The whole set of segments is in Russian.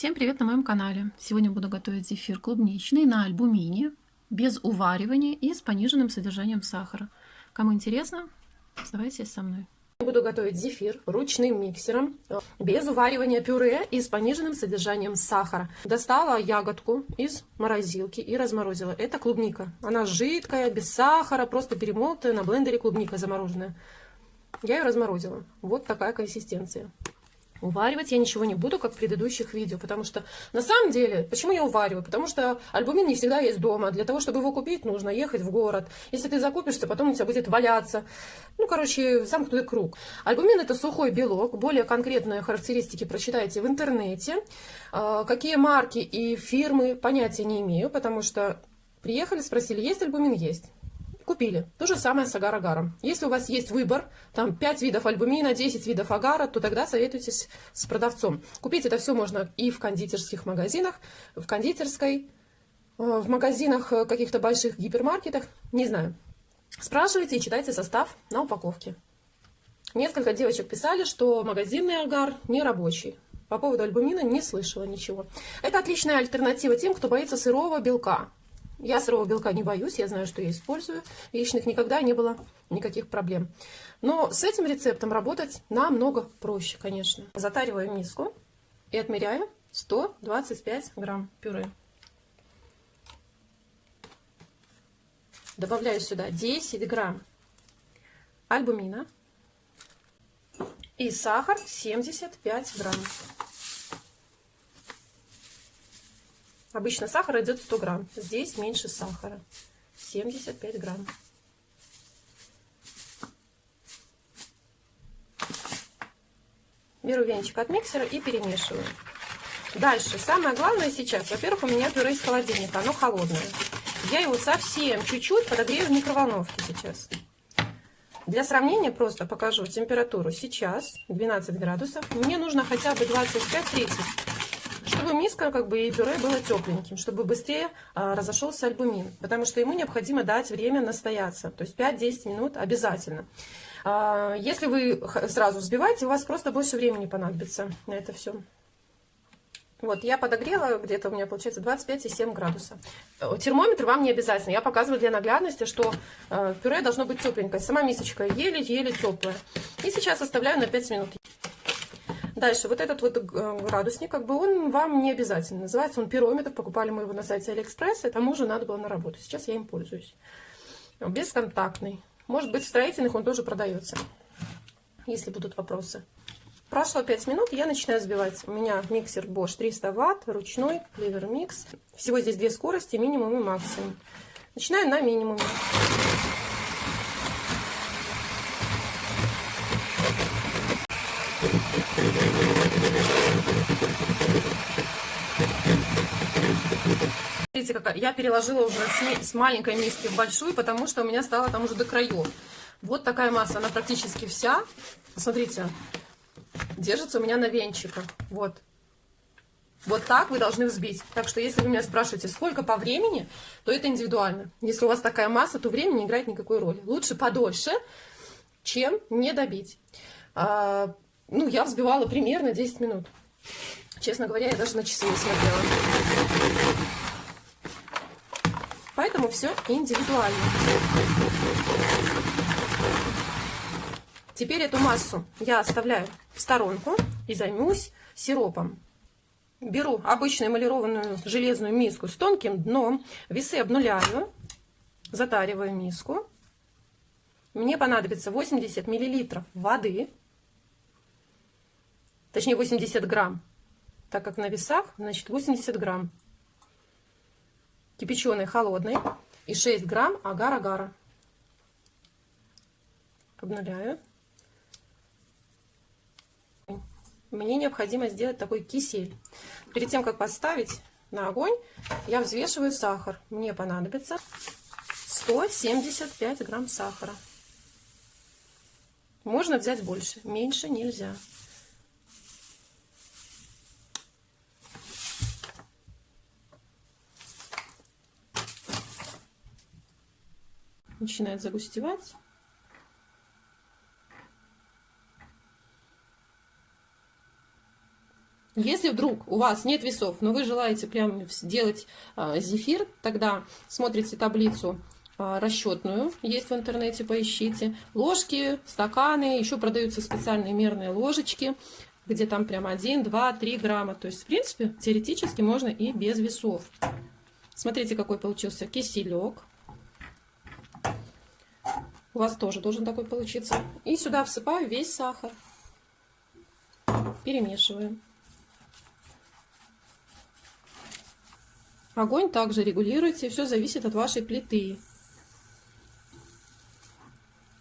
Всем привет на моем канале! Сегодня буду готовить зефир клубничный на альбумине, без уваривания и с пониженным содержанием сахара. Кому интересно, оставайтесь со мной. Буду готовить зефир ручным миксером, без уваривания пюре и с пониженным содержанием сахара. Достала ягодку из морозилки и разморозила. Это клубника. Она жидкая, без сахара, просто перемолотая на блендере клубника замороженная. Я ее разморозила. Вот такая консистенция. Уваривать я ничего не буду, как в предыдущих видео, потому что на самом деле, почему я увариваю? Потому что альбумин не всегда есть дома. Для того, чтобы его купить, нужно ехать в город. Если ты закупишься, потом у тебя будет валяться. Ну, короче, замкнутый круг. Альбумин это сухой белок. Более конкретные характеристики прочитайте в интернете. А, какие марки и фирмы, понятия не имею, потому что приехали, спросили, есть альбумин? Есть купили. То же самое с агар-агаром. Если у вас есть выбор, там 5 видов альбумина, 10 видов агара, то тогда советуйтесь с продавцом. Купить это все можно и в кондитерских магазинах, в кондитерской, э, в магазинах э, каких-то больших гипермаркетах, не знаю. Спрашивайте и читайте состав на упаковке. Несколько девочек писали, что магазинный агар не рабочий. По поводу альбумина не слышала ничего. Это отличная альтернатива тем, кто боится сырого белка. Я сырого белка не боюсь, я знаю, что я использую. Яичных никогда не было никаких проблем. Но с этим рецептом работать намного проще, конечно. Затариваю миску и отмеряю 125 грамм пюре. Добавляю сюда 10 грамм альбумина и сахар 75 грамм. Обычно сахар идет 100 грамм. Здесь меньше сахара. 75 грамм. Беру венчик от миксера и перемешиваю. Дальше. Самое главное сейчас. Во-первых, у меня пюре из холодильника. Оно холодное. Я его совсем чуть-чуть подогрею в микроволновке сейчас. Для сравнения просто покажу температуру. Сейчас 12 градусов. Мне нужно хотя бы 25-30 чтобы миска как бы и пюре было тепленьким, чтобы быстрее а, разошелся альбумин, потому что ему необходимо дать время настояться, то есть 5-10 минут обязательно. А, если вы сразу взбиваете, у вас просто больше времени понадобится на это все. Вот, я подогрела, где-то у меня получается 25,7 градуса. Термометр вам не обязательно. Я показываю для наглядности, что э, пюре должно быть тепленькое. Сама мисочка еле-еле теплая. И сейчас оставляю на 5 минут. Дальше, вот этот вот э, градусник, как бы он вам не обязательно. Называется он пирометр. Покупали мы его на сайте Алиэкспресс. И к тому же надо было на работу. Сейчас я им пользуюсь. Бесконтактный. Может быть, в строительных он тоже продается. Если будут вопросы. Прошло 5 минут, я начинаю взбивать. У меня миксер Bosch 300 Вт, ручной, Clever Mix. Всего здесь две скорости, минимум и максимум. Начинаю на минимуме. Смотрите, какая. Я переложила уже с маленькой миски в большую, потому что у меня стало там уже до краев. Вот такая масса, она практически вся. Смотрите, держится у меня на венчиках. Вот. Вот так вы должны взбить. Так что, если вы меня спрашиваете, сколько по времени, то это индивидуально. Если у вас такая масса, то время не играет никакой роли. Лучше подольше, чем не добить. А, ну, я взбивала примерно 10 минут. Честно говоря, я даже на часы не смотрела. Поэтому все индивидуально. Теперь эту массу я оставляю в сторонку и займусь сиропом. Беру обычную эмалированную железную миску с тонким дном, весы обнуляю, затариваю миску. Мне понадобится 80 миллилитров воды, точнее 80 грамм, так как на весах, значит 80 грамм. Кипяченый холодный и 6 грамм агар-агара. Обнуляю. Мне необходимо сделать такой кисель. Перед тем, как поставить на огонь, я взвешиваю сахар. Мне понадобится 175 грамм сахара. Можно взять больше, меньше нельзя. Начинает загустевать. Если вдруг у вас нет весов, но вы желаете прям сделать а, зефир, тогда смотрите таблицу а, расчетную, есть в интернете, поищите. Ложки, стаканы, еще продаются специальные мерные ложечки, где там прям 1, 2, 3 грамма. То есть, в принципе, теоретически можно и без весов. Смотрите, какой получился киселек. У вас тоже должен такой получиться. И сюда всыпаю весь сахар. Перемешиваем. Огонь также регулируйте, все зависит от вашей плиты.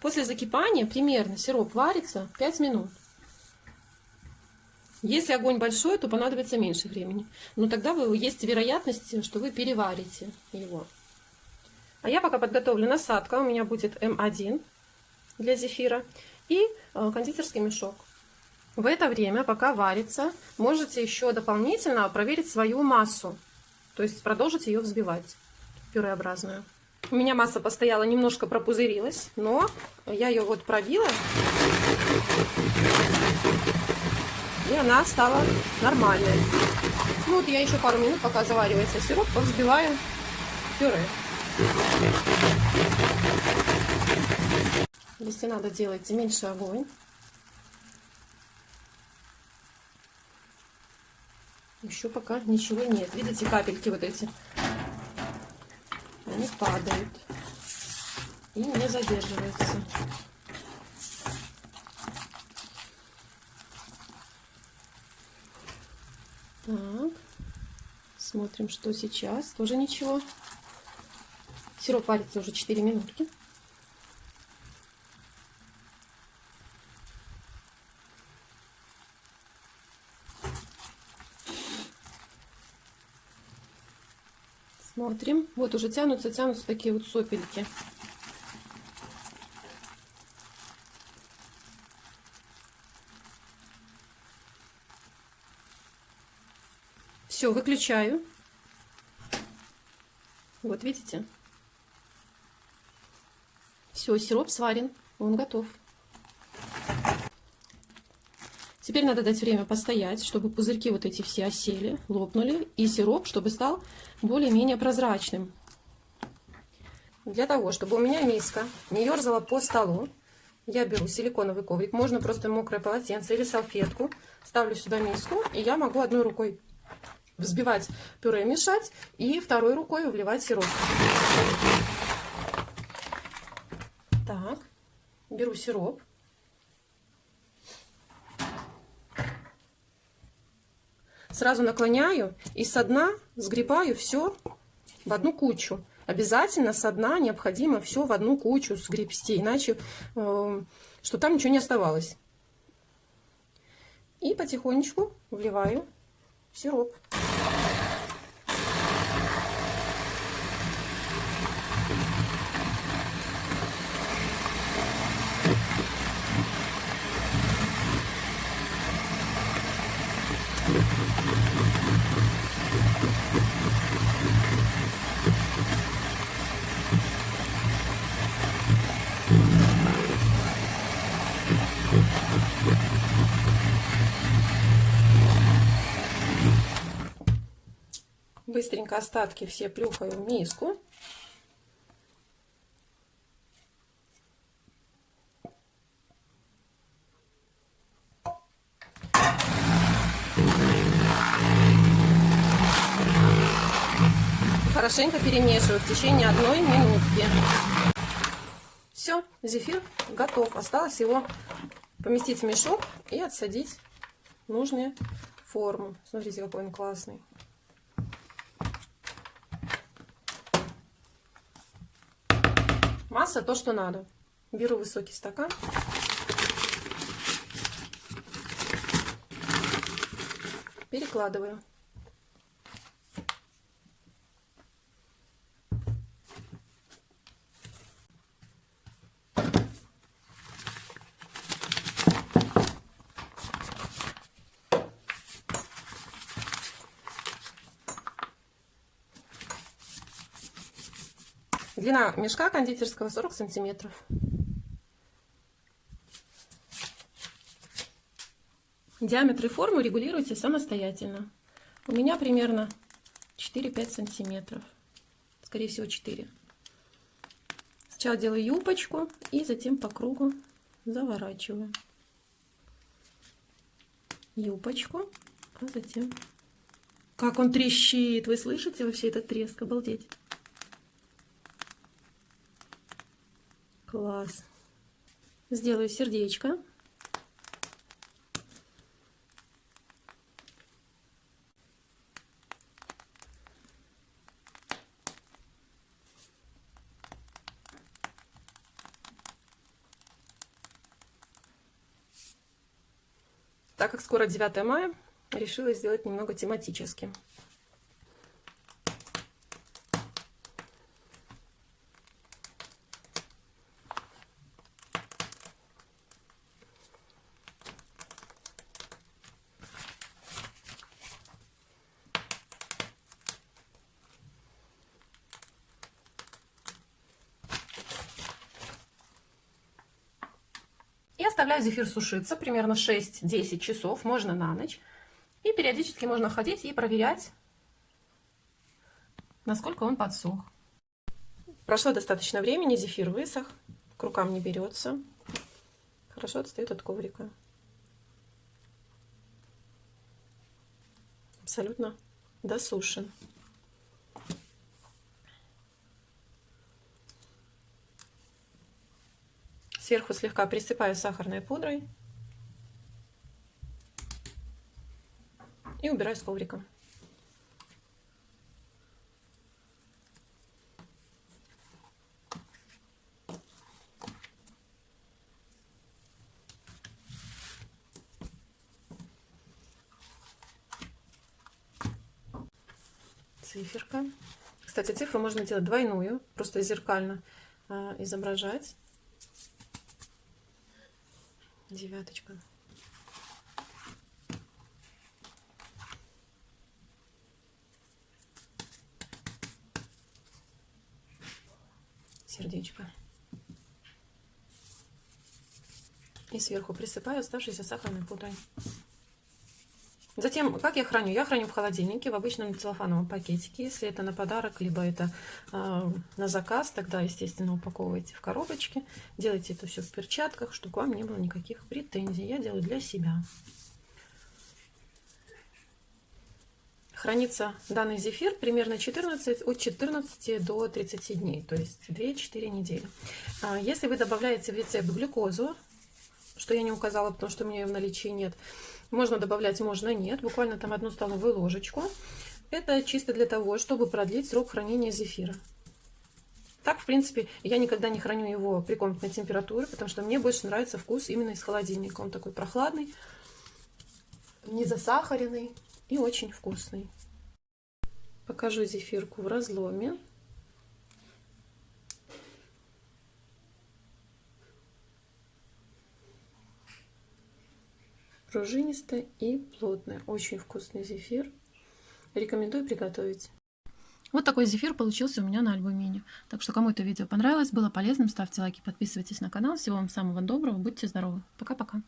После закипания примерно сироп варится 5 минут. Если огонь большой, то понадобится меньше времени. Но тогда вы, есть вероятность, что вы переварите его. А я пока подготовлю насадка. У меня будет М1 для зефира и э, кондитерский мешок. В это время, пока варится, можете еще дополнительно проверить свою массу. То есть продолжить ее взбивать, пюреобразную. У меня масса постояла, немножко пропузырилась, но я ее вот пробила. И она стала нормальной. Ну вот я еще пару минут, пока заваривается сироп, взбиваю пюре. Если надо делать меньше огонь. Еще пока ничего нет. Видите, капельки вот эти? Они падают. И не задерживаются. Так. Смотрим, что сейчас. Тоже ничего. Сироп варится уже 4 минутки. Смотрим. Вот уже тянутся, тянутся такие вот сопельки. Все, выключаю. Вот видите? Все, сироп сварен, он готов. Теперь надо дать время постоять, чтобы пузырьки вот эти все осели, лопнули, и сироп, чтобы стал более-менее прозрачным. Для того, чтобы у меня миска не ерзала по столу, я беру силиконовый коврик, можно просто мокрое полотенце или салфетку, ставлю сюда миску, и я могу одной рукой взбивать пюре, мешать, и второй рукой вливать сироп. Так, беру сироп. сразу наклоняю и со дна сгребаю все в одну кучу. Обязательно со дна необходимо все в одну кучу сгребсти, иначе, э, что там ничего не оставалось. И потихонечку вливаю сироп. Быстренько остатки все плюхаю в миску. Хорошенько перемешиваю в течение одной минутки. Все, зефир готов. Осталось его поместить в мешок и отсадить в нужную форму. Смотрите, какой он классный. Масса то, что надо. Беру высокий стакан. Перекладываю. Длина мешка кондитерского 40 сантиметров. Диаметры формы регулируйте самостоятельно. У меня примерно 4-5 сантиметров. Скорее всего 4. Сначала делаю юбочку и затем по кругу заворачиваю. Юбочку, а затем... Как он трещит! Вы слышите вообще этот треск? Обалдеть! Класс! Сделаю сердечко. Так как скоро 9 мая, решила сделать немного тематически. Оставляю зефир сушиться примерно 6-10 часов, можно на ночь. И периодически можно ходить и проверять, насколько он подсох. Прошло достаточно времени, зефир высох, к рукам не берется. Хорошо отстает от коврика. Абсолютно досушен. Сверху слегка присыпаю сахарной пудрой. И убираю с коврика. Циферка. Кстати, цифру можно делать двойную, просто зеркально э, изображать. Девяточка. Сердечко. И сверху присыпаю оставшейся сахарной пудрой. Затем, как я храню? Я храню в холодильнике в обычном целлофановом пакетике. Если это на подарок, либо это э, на заказ, тогда, естественно, упаковывайте в коробочке. Делайте это все в перчатках, чтобы к вам не было никаких претензий. Я делаю для себя. Хранится данный зефир примерно 14, от 14 до 30 дней, то есть 2-4 недели. А, если вы добавляете в рецепт глюкозу, что я не указала, потому что у меня ее в наличии нет, можно добавлять, можно нет. Буквально там одну столовую ложечку. Это чисто для того, чтобы продлить срок хранения зефира. Так, в принципе, я никогда не храню его при комнатной температуре, потому что мне больше нравится вкус именно из холодильника. Он такой прохладный, не засахаренный и очень вкусный. Покажу зефирку в разломе. Пружинистая и плотная. Очень вкусный зефир. Рекомендую приготовить. Вот такой зефир получился у меня на альбумине. Так что кому это видео понравилось, было полезным, ставьте лайки, подписывайтесь на канал. Всего вам самого доброго, будьте здоровы. Пока-пока.